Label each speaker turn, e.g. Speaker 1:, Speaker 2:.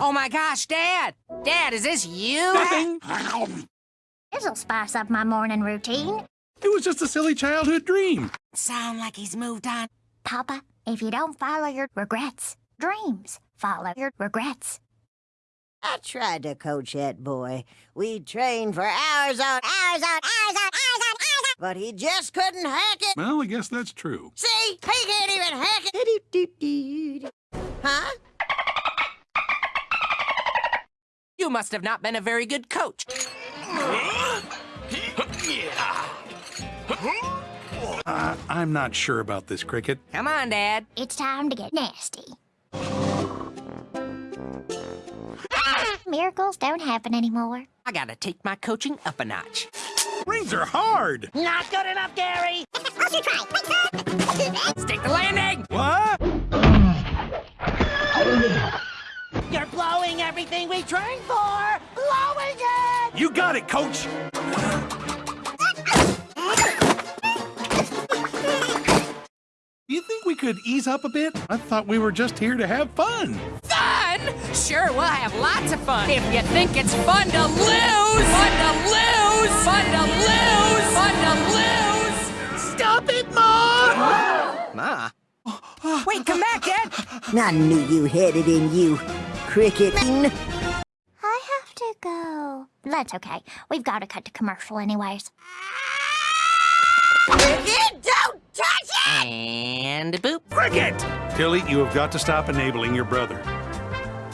Speaker 1: Oh my gosh, Dad! Dad, is this you?
Speaker 2: Nothing.
Speaker 3: This'll spice up my morning routine.
Speaker 2: It was just a silly childhood dream.
Speaker 1: Sound like he's moved on.
Speaker 3: Papa, if you don't follow your regrets, dreams follow your regrets.
Speaker 4: I tried to coach that boy. We trained for hours on hours on hours on hours on hours on, but he just couldn't hack it.
Speaker 2: Well, I guess that's true.
Speaker 4: See, he can't even hack it.
Speaker 1: You must have not been a very good coach.
Speaker 2: Uh, I'm not sure about this, Cricket.
Speaker 1: Come on, Dad.
Speaker 3: It's time to get nasty. Miracles don't happen anymore.
Speaker 1: I gotta take my coaching up a notch.
Speaker 2: Rings are hard.
Speaker 4: Not good enough, Gary. You're blowing everything we trained for. Blowing it.
Speaker 2: You got it, Coach. You think we could ease up a bit? I thought we were just here to have fun.
Speaker 1: Fun? Sure, we'll have lots of fun. If you think it's fun to lose! Fun to lose! Fun to lose! Fun to lose! Stop it, Ma! Ma? Wait, come back, Dad!
Speaker 4: I knew you had it in you, Cricket.
Speaker 3: I have to go. That's okay. We've got to cut to commercial anyways.
Speaker 4: Cricket, don't touch it!
Speaker 1: And boop.
Speaker 2: Cricket! Tilly, you have got to stop enabling your brother.